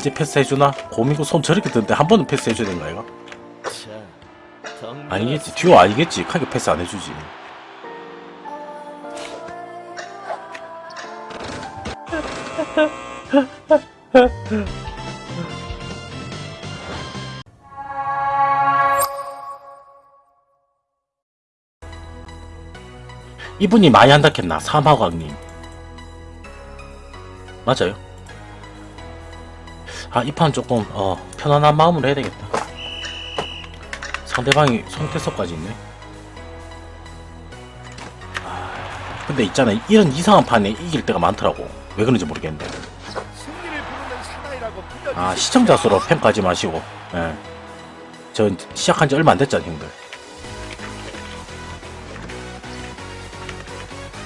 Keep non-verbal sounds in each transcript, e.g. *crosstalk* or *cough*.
이제 패스해주나? 고민고 손 저렇게 드는데 한 번은 패스해줘야 되는 거야 이거? 아니겠지. 듀오 아니겠지. 크게 패스 안 해주지. 이분이 많이 한다겠나? 사마광님. 맞아요 아 이 판 조금 어 편안한 마음으로 해야 되겠다. 상대방이 손태석까지 있네. 아, 근데 있잖아 이런 이상한 판에 이길 때가 많더라고. 왜 그런지 모르겠는데. 아 시청자 수로 평가하지 마시고. 예. 전 시작한 지 얼마 안 됐잖아 형들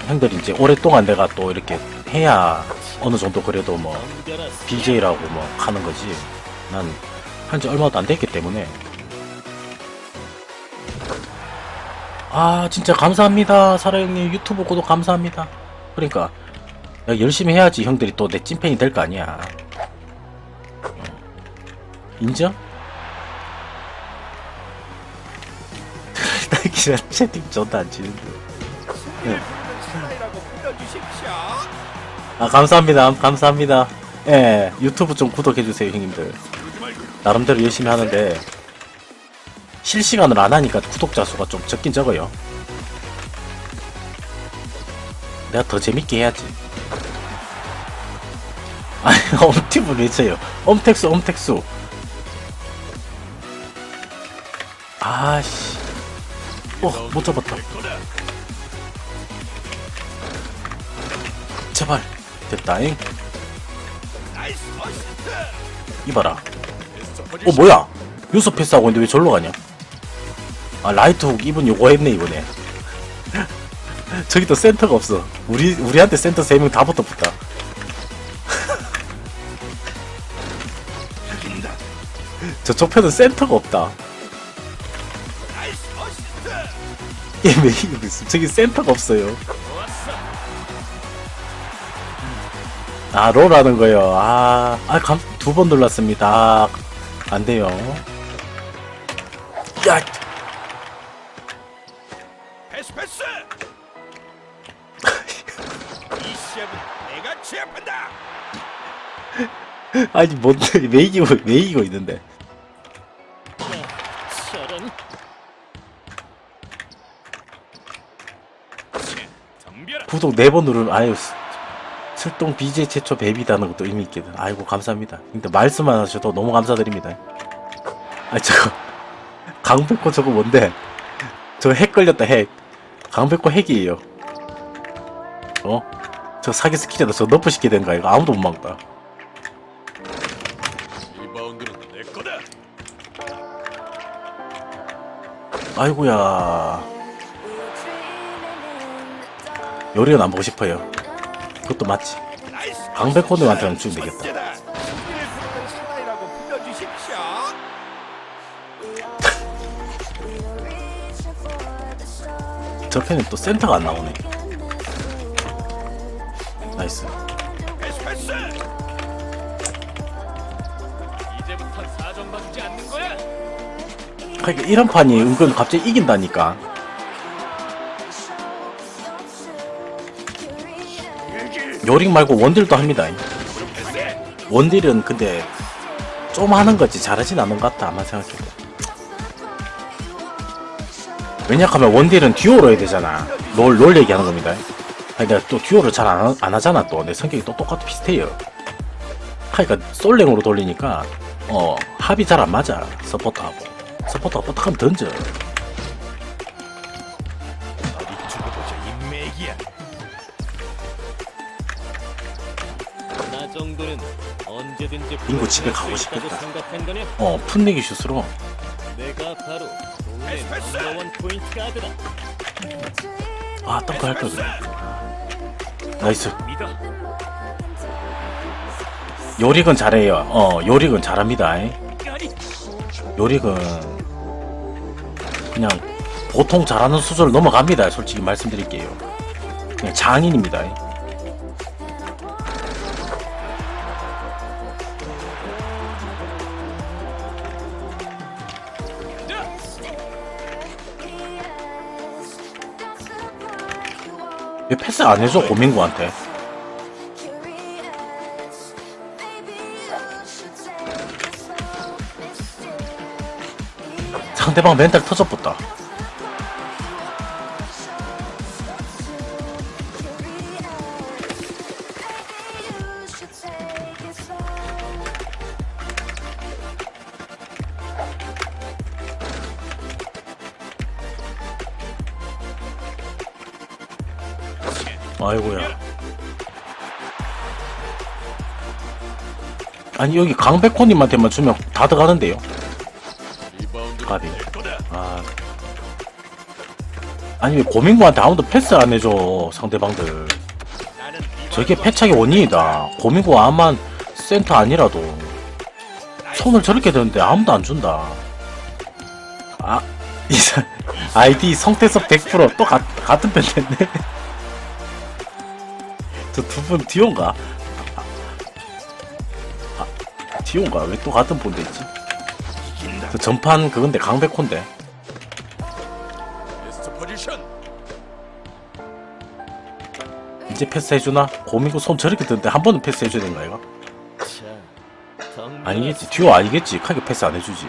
형들이 이제 오랫동안 내가 또 이렇게 해야 어느 정도 그래도 뭐 BJ라고 뭐 하는 거지. 난 한 지 얼마도 안 됐기 때문에. 아 진짜 감사합니다. 사라 형님 유튜브 구독 감사합니다. 그러니까 열심히 해야지 형들이 또 내 찐팬이 될 거 아니야. 인정? *laughs* 딸기랑 채팅 존나 안 치는데. 승 아 감사합니다. 감사합니다. 예 유튜브 좀 구독해주세요 형님들. 나름대로 열심히 하는데 실시간을 안 하니까 구독자 수가 좀 적긴 적어요. 내가 더 재밌게 해야지. *laughs* 아니 엄티브 왜 쳐요. 엄택수 엄택수. 아씨. 어 못 잡았다 제발 됐다잉. 이봐라. 어 뭐야? 요소 패스하고 있는데 왜 절로 가냐? 아 라이트 훅 이분 요거 했네 이번에. *laughs* 저기 또 센터가 없어. 우리 우리한테 센터 3명 다 붙어붙다. *laughs* 저쪽 편은 센터가 없다. *laughs* 저기 센터가 없어요 아 롤하는 거요. 아아두 번 눌렀습니다. 안 돼요. 야! 패스 패스. 이 시합은 내가 취합한다. *laughs* 아니 뭔데 왜 *laughs* 이기고 왜 이기고 있는데. 구독 4번 누르면 아유 스- 출동 BJ 최초 베비다는 것도 의미 있거든 아이고 감사합니다. 근데 말씀만 하셔도 너무 감사드립니다. 아 저거 *laughs* 강백호 저거 뭔데? 저거 핵 걸렸다 핵. 강백호 핵이에요. 어? 저 사기 skill이다. 저 nerf 시켜야 되는 거 이거. 아무도 못 막다. 아이고야. 요릭은 안 보고 싶어요 그것도 맞지 nice. 강백호님한테는 주면 되겠다 천재다. 승리를 부르는 사나이라고 불러주십시오. 저 편은 또 센터가 안 나오네 nice. 그러니까 이런 판이 은근 갑자기 이긴다니까 요릭 말고 원딜도 합니다. 원딜은 근데 좀 하는 거지 잘하진 않는 것 같다 아마 생각해도. 왜냐하면 원딜은 듀오로 해야 되잖아. 롤, 롤 얘기하는 겁니다. 그러니까 또 듀오를 잘안안 하잖아 또. 내 성격이 또 똑같아 비슷해요. 그러니까 솔랭으로 돌리니까 어 합이 잘 안 맞아 서포터하고. 서포터가 뽀딱하면 던져 정도는 언제든지 인구 집에 가고 싶겠다. 어 풋내기 슛으로 내가 바로! number one 포인트 가드다. 아 덩크 할걸 그래 nice. 요릭은 잘해요 어 요릭은 잘합니다. 요릭은 그냥 보통 잘하는 수준을 넘어갑니다 솔직히 말씀드릴게요 그냥 장인입니다 왜 패스 안 해줘 고민구한테. 상대방 멘탈 터져붙다 아이고야. 아니 여기 강백호님한테만 주면 다 들어가는데요? 가비. 아. 아니 왜 고민구한테 아무도 패스 안 해줘 상대방들. 저게 패착의 원인이다. 고민구 아만 센터 아니라도. 손을 저렇게 드는데 아무도 안 준다. 아 *laughs* 이사 아이디 성태섭 100%또 같은 편 됐네 저두분 디온가 아, 디온가 왜 또 같은 폰 됐지 이긴다. 저 전판 그건데 강백호인데. 이제 패스해주나? 고민구 손 저렇게 드는데 한 번은 패스해줘야 되는 거덩 아니겠지 듀오 아니겠지 크게 패스 안 해주지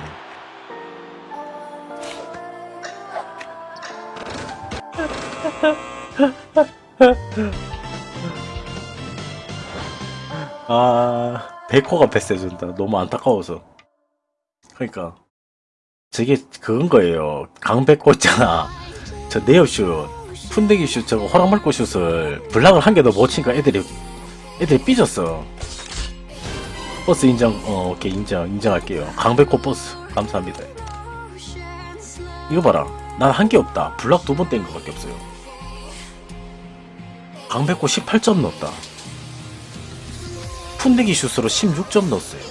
*laughs* 아 백호가 패스해준다. 너무 안타까워서. 그러니까. 저게 그건 거예요. 강백호 있잖아. 저 네오슛 푼대기 슛 저거 호랑물고 슛을 블락을 한개더못 치니까 애들이 애들이 삐졌어. 버스 인정 어 오케이 인정 인정할게요. 강백호 버스. 감사합니다. 이거 봐라. 난한게 없다. 블락 두 번뗀 거밖에 없어요. 강백호 18점 넣었다 푼대기 슛으로 16점 넣었어요.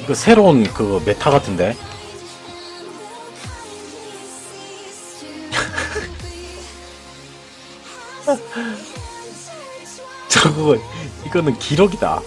이거 새로운 그 메타 같은데? *laughs* 저거 이거는 기록이다